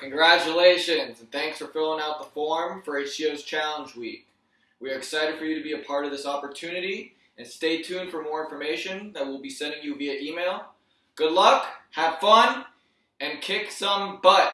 Congratulations, and thanks for filling out the form for HCO's Challenge Week. We are excited for you to be a part of this opportunity, and stay tuned for more information that we'll be sending you via email. Good luck, have fun, and kick some butt.